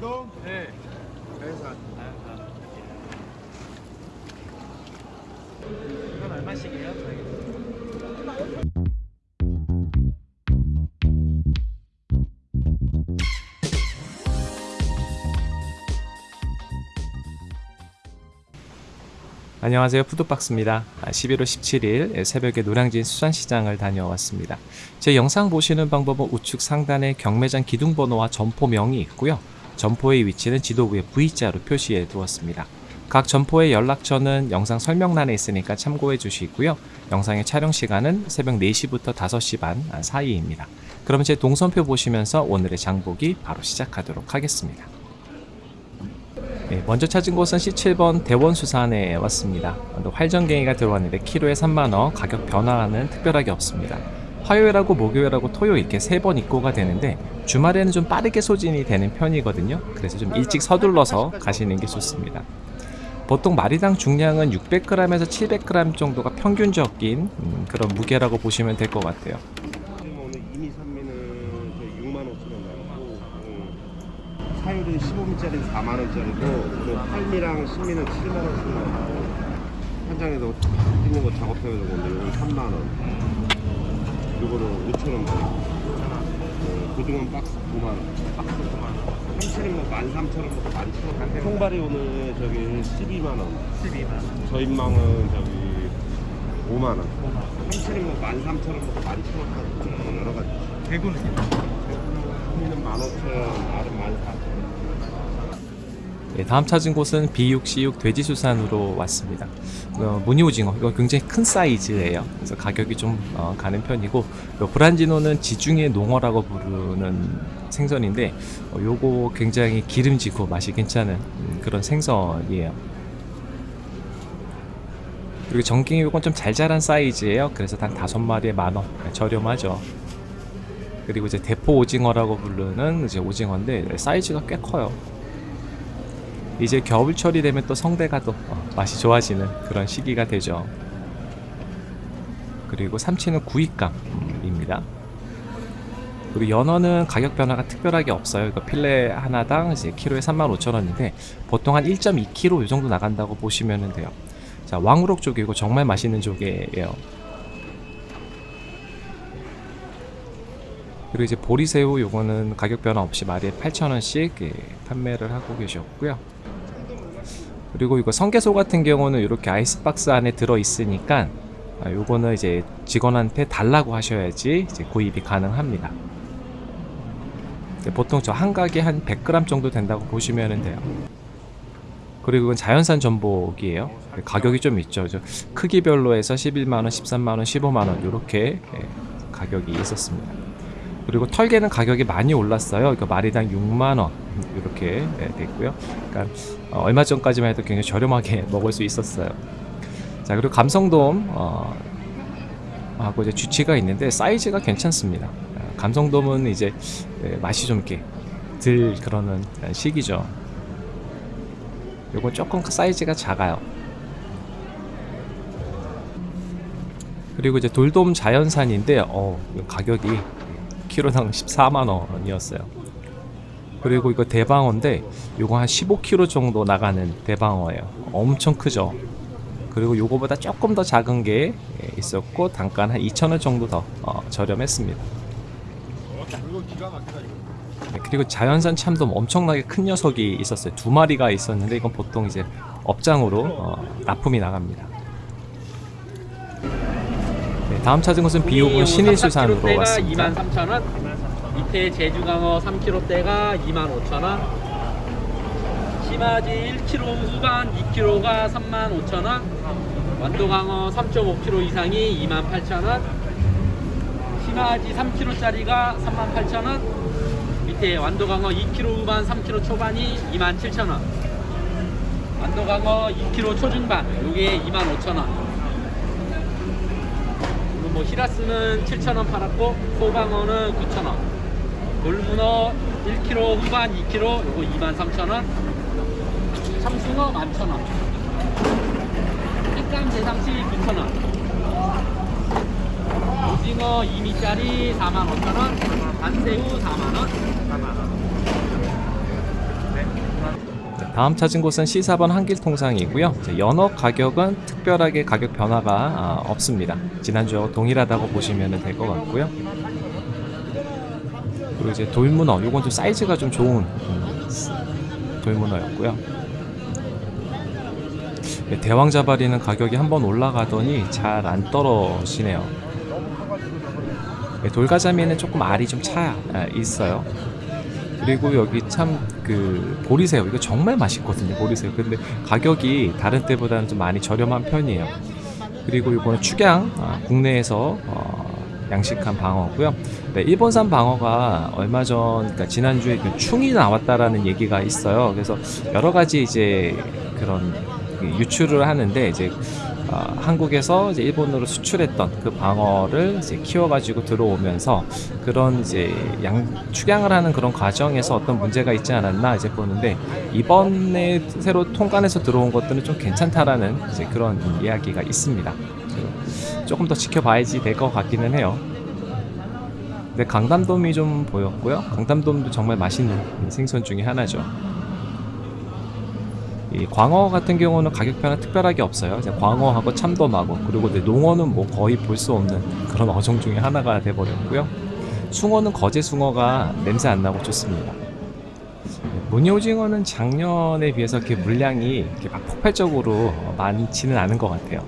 돌돔? 네. 자연산. 이건 얼마씩이에요? 저희? 안녕하세요 푸드박스입니다 11월 17일 새벽에 노량진 수산시장을 다녀왔습니다 제 영상 보시는 방법은 우측 상단에 경매장 기둥번호와 점포명이 있고요 점포의 위치는 지도 위에 V자로 표시해 두었습니다 각 점포의 연락처는 영상 설명란에 있으니까 참고해 주시고요 영상의 촬영 시간은 새벽 4시부터 5시 반 사이입니다 그럼 제 동선표 보시면서 오늘의 장보기 바로 시작하도록 하겠습니다 네, 먼저 찾은 곳은 C7번 대원수산에 왔습니다. 활전갱이가 들어왔는데 키로에 3만원, 가격 변화는 특별하게 없습니다. 화요일하고 목요일하고 토요일 이렇게 세 번 입고가 되는데 주말에는 좀 빠르게 소진이 되는 편이거든요. 그래서 좀 일찍 서둘러서 가시는 게 좋습니다. 보통 마리당 중량은 600g에서 700g 정도가 평균적인 음, 그런 무게라고 보시면 될 것 같아요. 지금 오늘 이미 산미는 저희 6만 5천 원 나오고 음, 사율은 15미짜리 4만 원짜리고 그리고 8미랑 10미는 7만 원씩 나오고 현장에서 있는 거 작업해서 건데 이건 3만 원. 요거는 5천 원 받고 어, 고등어 박스 9만 원. 박스 9만 원. 참치는 뭐 13,000원부터 11,000원. 통발이 오늘 저기 12만 원. 12만 원. 저인망은 저기 5만 원. 참치는 뭐 13,000원부터 11,000원까지 여러 가지. 대구는요? 소미는 15,000원, 알은 14,000원. 네, 다음 찾은 곳은 B6C6 돼지수산으로 왔습니다. 어, 무늬오징어 이거 굉장히 큰 사이즈예요. 그래서 가격이 좀 어, 가는 편이고 요 브란지노는 지중해 농어라고 부르는 생선인데 어, 요거 굉장히 기름지고 맛이 괜찮은 음, 그런 생선이에요. 그리고 정갱이 요건 좀 잘 자란 사이즈예요. 그래서 단 다섯 마리에 만원 저렴하죠. 그리고 이제 대포 오징어라고 부르는 이제 오징어인데 사이즈가 꽤 커요. 이제 겨울철이 되면 또 성대가 또 어, 맛이 좋아지는 그런 시기가 되죠. 그리고 삼치는 구이감입니다. 그리고 연어는 가격 변화가 특별하게 없어요. 이거 필레 하나당 이제 키로에 35,000원인데 보통 한 1.2kg 이 정도 나간다고 보시면 돼요. 자, 왕우럭 조개고 정말 맛있는 조개예요. 그리고 이제 보리새우 요거는 가격 변화 없이 마리에 8,000원씩 예, 판매를 하고 계셨고요. 그리고 이거 성게소 같은 경우는 이렇게 아이스박스 안에 들어 있으니까 아, 요거는 이제 직원한테 달라고 하셔야지 이제 구입이 가능합니다. 근데 보통 저 한 가게 한 100g 정도 된다고 보시면 돼요. 그리고 이건 자연산 전복이에요. 가격이 좀 있죠. 저 크기별로 해서 11만원, 13만원, 15만원 이렇게 예, 가격이 있었습니다. 그리고 털개는 가격이 많이 올랐어요. 이거 마리당 6만 원 이렇게 네, 됐고요. 그러니까 어, 얼마 전까지만 해도 굉장히 저렴하게 먹을 수 있었어요. 자 그리고 감성돔 어, 하고 이제 주치가 있는데 사이즈가 괜찮습니다. 어, 감성돔은 이제 네, 맛이 좀 이렇게 들 그러는 시기죠. 요건 조금 사이즈가 작아요. 그리고 이제 돌돔 자연산인데 어, 가격이 키로당 14만 원이었어요. 그리고 이거 대방어인데 이거 한 15kg 정도 나가는 대방어예요. 엄청 크죠. 그리고 요거보다 조금 더 작은 게 있었고 단가는 한 2,000원 정도 더 어, 저렴했습니다. 네, 그리고 자연산 참돔 엄청나게 큰 녀석이 있었어요. 두 마리가 있었는데 이건 보통 이제 업장으로 어, 납품이 나갑니다. 네, 다음 찾은 곳은 비옥은 신일수산으로 왔습니다. 23,000원. 밑에 제주강어 3kg대가 25,000원. 심화지 1kg 후반 2kg가 35,000원. 완도강어 3.5kg 이상이 28,000원. 심화지 3kg짜리가 38,000원. 밑에 완도강어 2kg 후반 3kg 초반이 27,000원. 완도강어 2kg 초중반 요게 25,000원 그리고 뭐 히라스는 7,000원 팔았고 소방어는 9,000원. 돌문어 1kg 후반 2kg 요거 23,000원. 참숭어 11,000원. 햇감 대상치 9,000원. 오징어 2미짜리 45,000원. 반새우 4만원 다음 찾은 곳은 C4번 한길통상이고요. 연어 가격은 특별하게 가격 변화가 아, 없습니다. 지난주하고 동일하다고 보시면 될 것 같고요. 그리고 이제 돌문어, 요건 좀 사이즈가 좀 좋은 음, 돌문어였고요. 네, 대왕자바리는 가격이 한번 올라가더니 잘 안 떨어지네요. 네, 돌가자미는 조금 알이 좀 차 있어요. 그리고 여기 참 그 보리새우 이거 정말 맛있거든요 보리새우. 근데 가격이 다른 때보다는 좀 많이 저렴한 편이에요. 그리고 이거는 축양 아, 국내에서 어, 양식한 방어고요. 네, 일본산 방어가 얼마 전 그러니까 지난주에 그 충이 나왔다라는 얘기가 있어요. 그래서 여러 가지 이제 그런 그 유출을 하는데 이제 어, 한국에서 이제 일본으로 수출했던 그 방어를 이제 키워가지고 들어오면서 그런 이제 양 축양을 하는 그런 과정에서 어떤 문제가 있지 않았나 이제 보는데 이번에 새로 통관해서 들어온 것들은 좀 괜찮다라는 이제 그런 이야기가 있습니다. 조금 더 지켜봐야지 될 것 같기는 해요. 근데 강담돔이 좀 보였고요. 강담돔도 정말 맛있는 생선 중에 하나죠. 이 광어 같은 경우는 가격 변화 특별하게 없어요. 광어하고 참돔하고 그리고 농어는 뭐 거의 볼 수 없는 그런 어종 중에 하나가 돼버렸고요. 숭어는 거제 숭어가 냄새 안 나고 좋습니다. 무늬오징어는 작년에 비해서 이렇게 물량이 이렇게 막 폭발적으로 많지는 않은 것 같아요.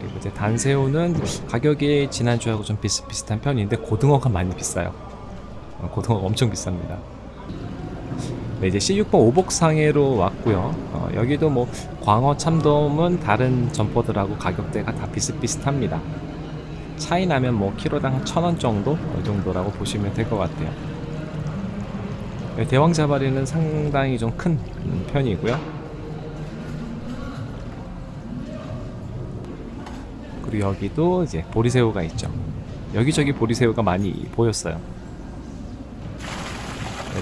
그리고 이제 단새우는 가격이 지난주하고 좀 비슷비슷한 편인데 고등어가 많이 비싸요. 어, 고등어가 엄청 비쌉니다. 네, 이제 C6번 오복상해로 왔고요. 어, 여기도 뭐 광어 참돔은 다른 점포들하고 가격대가 다 비슷비슷합니다. 차이 나면 뭐 키로당 1,000원 정도 이 정도라고 보시면 될 것 같아요. 네, 대왕자바리는 상당히 좀 큰 편이고요. 그리고 여기도 이제 보리새우가 있죠. 여기저기 보리새우가 많이 보였어요.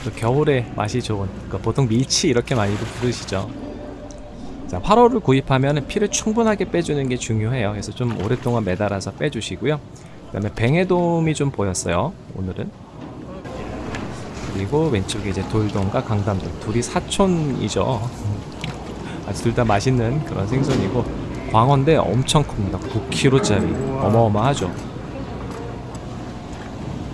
네, 또 겨울에 맛이 좋은 그러니까 보통 밀치 이렇게 많이도 부르시죠. 자 화로를 구입하면 피를 충분하게 빼주는 게 중요해요. 그래서 좀 오랫동안 매달아서 빼주시고요. 그 다음에 뱅에돔이 좀 보였어요 오늘은. 그리고 왼쪽에 이제 돌돔과 강담돔 둘이 사촌이죠. 아주 둘 다 맛있는 그런 생선이고 광어인데 엄청 큽니다. 9kg짜리. 어마어마하죠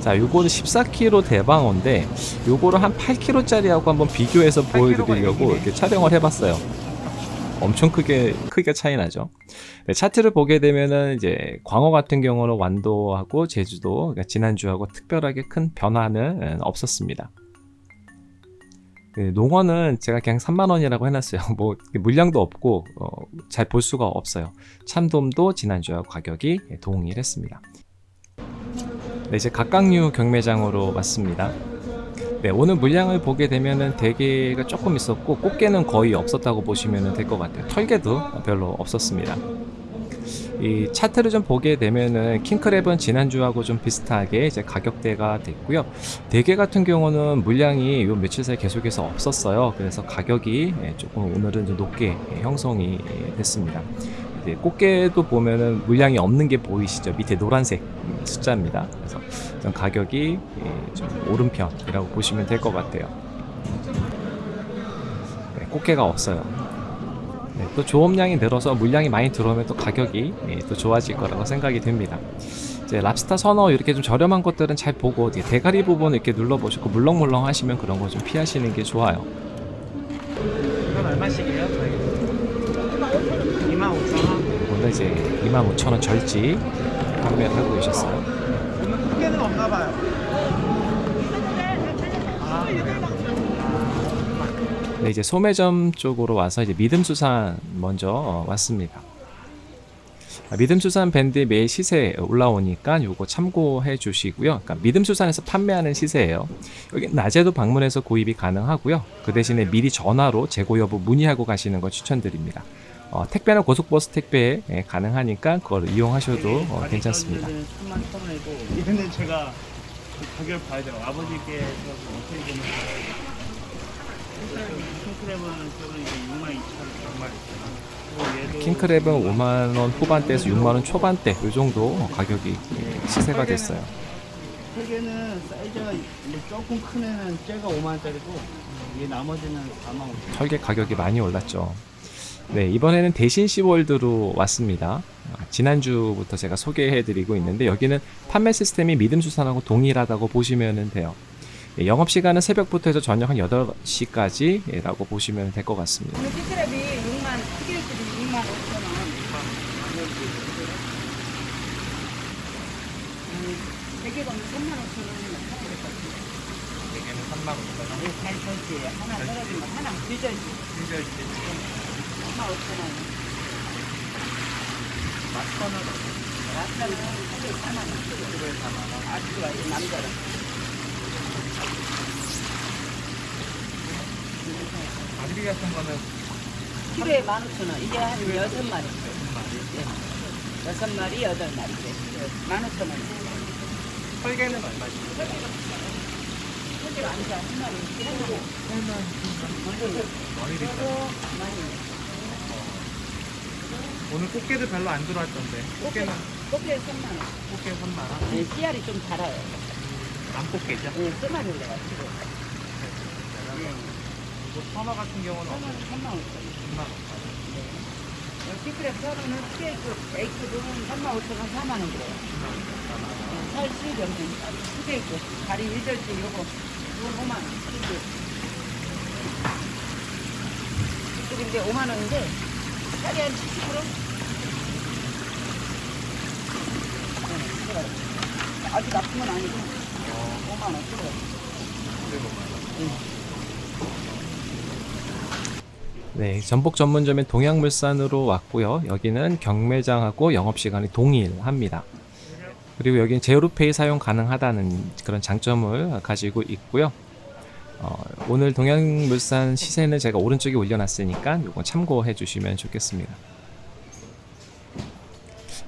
자, 요거는 14kg 대방어인데 요거를 한 8kg짜리하고 한번 비교해서 보여드리려고 이렇게 촬영을 해봤어요. 엄청 크게 크게 차이 나죠. 네, 차트를 보게 되면은 이제 광어 같은 경우는 완도하고 제주도 그러니까 지난주하고 특별하게 큰 변화는 없었습니다. 네, 농어는 제가 그냥 3만 원이라고 해놨어요. 뭐 물량도 없고 어, 잘볼 수가 없어요. 참돔도 지난주하고 가격이 동일했습니다. 네, 이제 각각류 경매장으로 왔습니다. 네, 오늘 물량을 보게 되면은 대게가 조금 있었고 꽃게는 거의 없었다고 보시면 될 것 같아요. 털개도 별로 없었습니다. 이 차트를 좀 보게 되면은 킹크랩은 지난주하고 좀 비슷하게 이제 가격대가 됐고요. 대게 같은 경우는 물량이 요 며칠 사이 계속해서 없었어요. 그래서 가격이 조금 오늘은 좀 높게 형성이 됐습니다. 이제 꽃게도 보면은 물량이 없는 게 보이시죠? 밑에 노란색 숫자입니다. 그래서 좀 가격이 예, 좀 오른 편이라고 보시면 될 것 같아요. 네, 꽃게가 없어요. 네, 또 조업량이 늘어서 물량이 많이 들어오면 또 가격이 예, 또 좋아질 거라고 생각이 됩니다. 이제 랍스타 선어 이렇게 좀 저렴한 것들은 잘 보고 대가리 부분 이렇게 눌러보시고 물렁물렁 하시면 그런 거 좀 피하시는 게 좋아요. 이건 얼마씩이에요? 25,000원. 오늘 이제 25,000원 절지 판매를 하고 계셨어요. 오늘 크게는 없나 봐요. 아, 네, 이제 소매점 쪽으로 와서 이제 믿음수산 먼저 어, 왔습니다. 아, 믿음수산 밴드 매일 시세 올라오니까 요거 참고해 주시고요. 그러니까 믿음수산에서 판매하는 시세예요. 여기 낮에도 방문해서 구입이 가능하고요. 그 대신에 미리 전화로 재고 여부 문의하고 가시는 거 추천드립니다. 어, 택배는 고속버스 택배 예, 가능하니까 그걸 이용하셔도 어, 괜찮습니다. 3만 천 원이고 이런데 제가 그 가격을 봐야 돼요. 아버지께 어떻게 보면 킹크랩은 저는 이제 6만 2천 원 정말 킹크랩은 5만 원 후반대에서 6만 원 초반대 요 정도 가격이 시세가 됐어요. 세 개는 사이즈가 조금 큰 애는 쟤가 5만 원짜리고 이 나머지는 4만 5천 설계 가격이 많이 올랐죠. 네, 이번에는 대신 시월드로 왔습니다. 아, 지난주부터 제가 소개해드리고 있는데 여기는 판매 시스템이 믿음수산하고 동일하다고 보시면 돼요. 예, 영업시간은 새벽부터 해서 저녁 한 8시까지 라고 보시면 될 것 같습니다. 오늘 찌끄레비 6만, 찌끄레비 6만 5천 원. 음, 대게가면 3만 5천 원이면 사야 될것 같아요. 개는 3만 5천 원. 잘 설지. 하나 떨어지면 하나 뒤져지. 3 만 5천 원. 맛선은 라스는 하루에 4만 원. 키로에 4만 원. 아주 같은 거는 키로에 1만 5천 원. 이게 한 6마리. 예. 여섯 마리, 여덟 마리. 네. 1만 5천 원. 설계는? 소질 안 좋아. 한 마리. 한 마리. 많이 비싸. 많이. 오늘 꽃게도 별로 안 들어왔던데. 꽃게는 꽃게 3만 원. 꽃게 3만 원. 네, 씨알이 좀 달아요. 암꽃게죠? 네, 쓰마리를 내가지고. 네. 이거 선어 같은 경우는 3만 원, 3만 원. 10만 원. 시크랩 서로는 스테이크, 에이크는 3만 5천 원, 4만 원 그래요. 네, 살 수염은 스테이크, 다리 1절지 요거, 요거 5만 원. 시크랩인데 5만 원인데, 살이 한 70%? 네, 그래. 아주 나쁜 건 아니고, 5만 원, 그래. 네, 전복 전문점인 동양물산으로 왔고요. 여기는 경매장하고 영업시간이 동일합니다. 그리고 여기는 제로페이 사용 가능하다는 그런 장점을 가지고 있고요. 어, 오늘 동양물산 시세는 제가 오른쪽에 올려놨으니까 이거 참고해 주시면 좋겠습니다.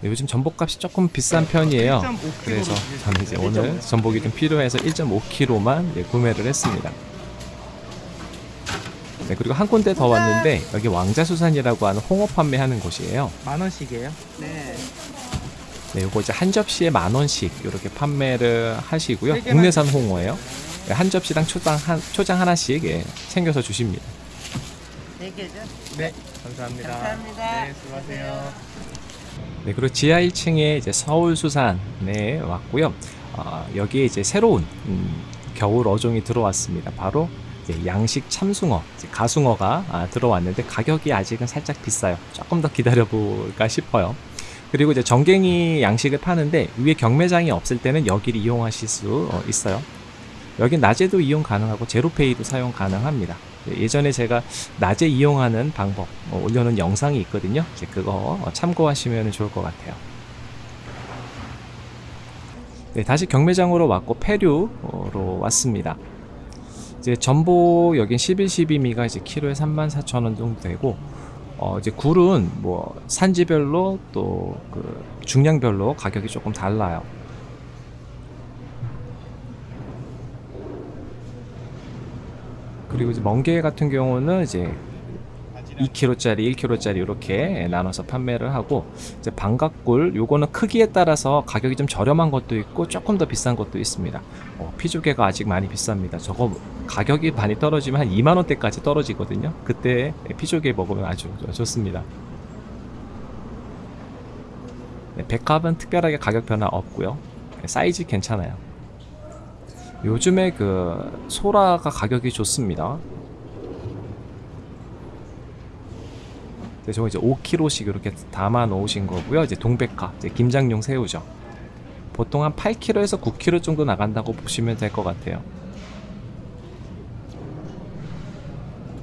네, 요즘 전복값이 조금 비싼 편이에요. 1.5kg 로 그래서 저는 이제. 오늘 전복이 좀 필요해서 1.5kg만 구매를 했습니다. 네, 그리고 한 군데 더 왔는데 여기 왕자수산이라고 하는 홍어 판매하는 곳이에요. 만 원씩이에요? 네. 네, 요거 이제 한 접시에 만 원씩 이렇게 판매를 하시고요. 국내산 홍어예요. 네, 한 접시당 초장 한 초장 하나씩 예, 챙겨서 주십니다. 네 개죠? 네. 감사합니다. 감사합니다. 네, 수고하세요. 네, 그리고 지하 1층에 이제 서울수산에 왔고요. 아, 여기에 이제 새로운 음, 겨울 어종이 들어왔습니다. 바로 이제 양식 참숭어, 이제 가숭어가 아, 들어왔는데 가격이 아직은 살짝 비싸요. 조금 더 기다려볼까 싶어요. 그리고 이제 정갱이 양식을 파는데 위에 경매장이 없을 때는 여기를 이용하실 수 어, 있어요. 여긴 낮에도 이용 가능하고 제로페이도 사용 가능합니다. 네, 예전에 제가 낮에 이용하는 방법 어, 올려놓은 영상이 있거든요. 그거 어, 참고하시면 좋을 것 같아요. 네, 다시 경매장으로 왔고 폐류로 왔습니다. 이제 전복 여긴 11, 12미가 이제 키로에 34,000원 정도 되고 어 이제 굴은 뭐 산지별로 또 그 중량별로 가격이 조금 달라요. 그리고 이제 멍게 같은 경우는 이제 2kg짜리, 1kg짜리 이렇게 나눠서 판매를 하고 이제 방각굴 요거는 크기에 따라서 가격이 좀 저렴한 것도 있고 조금 더 비싼 것도 있습니다. 어, 피조개가 아직 많이 비쌉니다. 저거 가격이 많이 떨어지면 한 2만 원대까지 떨어지거든요. 그때 피조개 먹으면 아주 좋습니다. 네, 백합은 특별하게 가격 변화 없고요. 네, 사이즈 괜찮아요. 요즘에 그 소라가 가격이 좋습니다. 네, 저거 이제 5kg씩 이렇게 담아 놓으신 거고요. 이제 동백화, 이제 김장용 새우죠. 보통 한 8kg에서 9kg 정도 나간다고 보시면 될 것 같아요.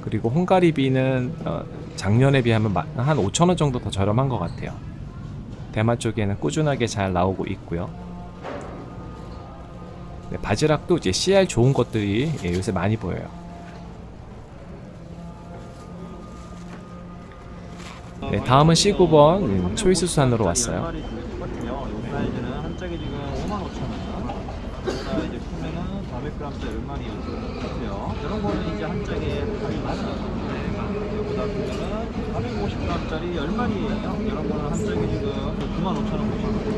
그리고 홍가리비는 어, 작년에 비하면 마- 한 5,000원 정도 더 저렴한 것 같아요. 대만 쪽에는 꾸준하게 잘 나오고 있고요. 네, 바지락도 이제 CR 좋은 것들이 예, 요새 많이 보여요. 네, 다음은 C9번 음, 초이스 수산으로 왔어요. 마리 똑같아요. 요 사이즈는 한 짝에 지금 5만 5천 원. 보다 이제 크면은 400g짜리 10마리여서 같아요. 이런 거는 이제 한 짝에 8만 원. 네, 이거보다 크면은 450g짜리 10마리예요. 이런 거는 한 짝에 지금 9만 5천 원 보시면 돼요.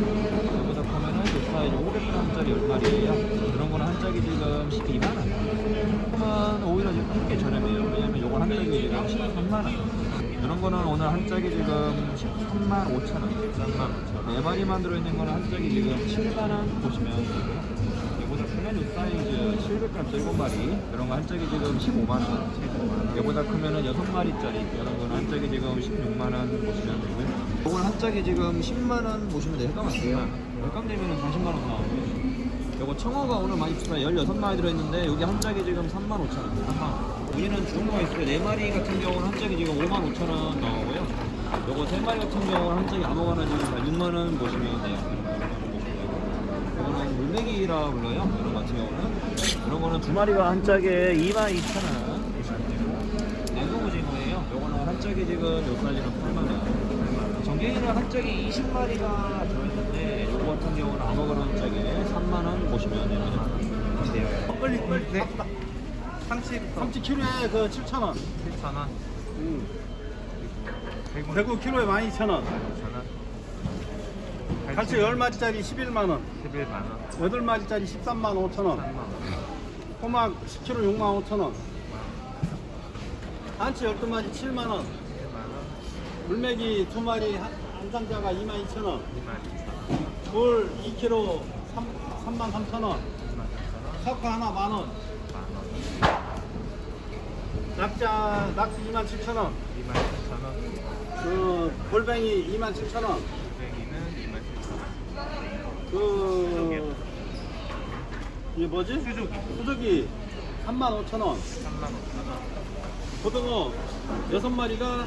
이거보다 크면은 이제 사이즈 500g 짜리 10마리예요. 이런 거는 한 짝이 지금 12만 원. 그러면 오히려 지금 크게 저렴해요. 왜냐면 요건 한 짝이 지금 13만 원. 이런 거는 오늘 한 짝이 지금 13만 5천 원. 13만 5천 원. 네 마리만 들어있는 거는 한 짝이 지금 7만 원 보시면 되고요. 이보다 이 사이즈 700g 7마리 이런 거 한 짝이 지금 15만 원. 이보다 크면은 6마리짜리 이런 거는 한 짝이 지금 16만 원 보시면 되고요. 이건 한 짝이 지금 10만 원 보시면 돼요. 헷갈렸어요. 헷갈되면 40만 원 나오고 요. 요거 청어가 오늘 많이 비싸요. 16마리 들어있는데 여기 한 짝이 지금 3만 5천 원. 3만 원. 우리는 좋은 거가 있어요. 4마리 같은 경우는 한 짝이 지금 5만 5천 원 나오고요. 요거 3마리 같은 경우는 한 짝이 아무거나 지금 다 6만 원 보시면 돼요. 이거는 물메기라 불러요. 이런 거 같은 경우는. 이런 거는 두 마리가 한 짝에 2만 2천 원 보시면 되고. 냉동오징어예요. 요거는 한 짝이 지금 요 사이즈는 8만 원. 정갱이는 한 짝이 20마리가 들어있는데 요거 같은 경우는 아무거나 한 짝에 3만원 보시면 되네요. 빨리 빨리. 네. 삼치부터 삼치 키로에 그 7,000원. 7,000원. 음. 대구, 대구 키로에 12,000원. 12,000원. 갈치 10마리짜리 11만원. 11만원. 8마리짜리 13만 5천원. 13만 호막 10kg 6만 5천원. 한치 12마리 7만원. 7만원. 물메기 2마리 한상자가 2만 2천원. 2만 2천원. 돌 2kg 33,000원. 석화 하나 만원. 낙자 낙지 27,000원. 27,000원. 그 골뱅이 27,000원. 골뱅이는 27,000원 그 이게 뭐지? 수족이 수족이 35,000원. 35,000원. 고등어 6마리가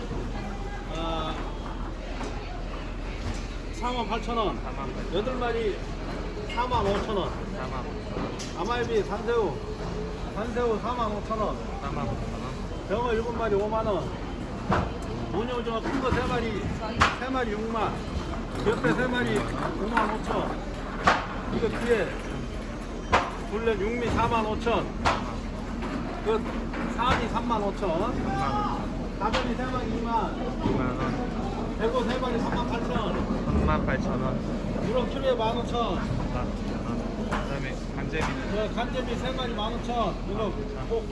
아, 4만 8천 원. 8천 원. 8마리 4만 5천원. 4만 5천원 아말비 산새우 산새우 4만 5천원. 4만 5천원 병어 7마리 5만원. 모녀오징어 큰거 3마리 3마리 6만. 옆에 3마리 5만 5천. 이거 뒤에 블랙 육미 4만 5천. 그 사안이 3만 5천. 3만 5천원 가전이 3마리 2만. 2만원 대구 3마리 3만 8천. 3만 8천원 유럽 키로에 15,000원. 3만 9천원 그 다음에 간제비는 저 간제비 3마리 15,000원. 이거 복,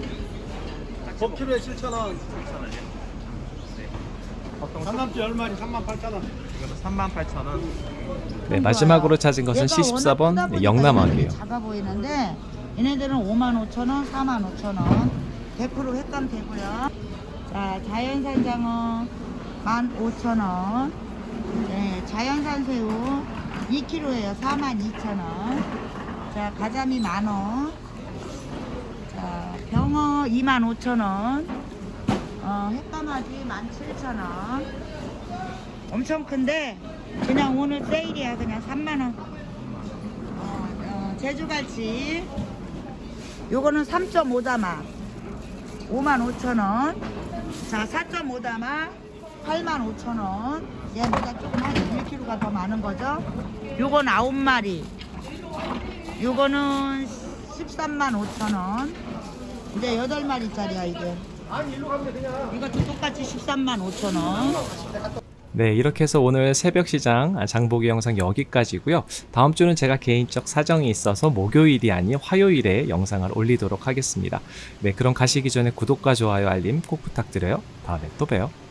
복 키로에 7,000원. 7천원이요? 네 보통 10마리 38,000원. 이거는 3만 8천원 네, 마지막으로 찾은 것은 얘가 워낙 크다 C14번 보니까 영남학이에요. 얘네들이 작아 보이는데 얘네들은 5만 5천 원, 4만 5천 원. 100% 횟감 되고요. 자, 자연산 장어 1만 5천 원. 네, 자연산 새우 2kg예요. 4만 2천 원. 자, 가자미 만 원. 자, 병어 2만 5천 원. 어, 횟감아지 1만 7천 원. 엄청 큰데 그냥 오늘 세일이야 그냥 3만 원. 어, 어, 제주갈치 요거는 3.5다마 5만 5천 원. 자 4.5다마 8만 5천 원. 얘보다 조금 한 1kg가 더 많은 거죠. 요건 9마리. 요거는 13만 5천 원. 이제 8마리짜리야 이게. 이것도 똑같이 13만 5천 원. 네, 이렇게 해서 오늘 새벽 시장 장보기 영상 여기까지고요. 다음 주는 제가 개인적 사정이 있어서 목요일이 아닌 화요일에 영상을 올리도록 하겠습니다. 네, 그럼 가시기 전에 구독과 좋아요, 알림 꼭 부탁드려요. 다음에 또 봬요.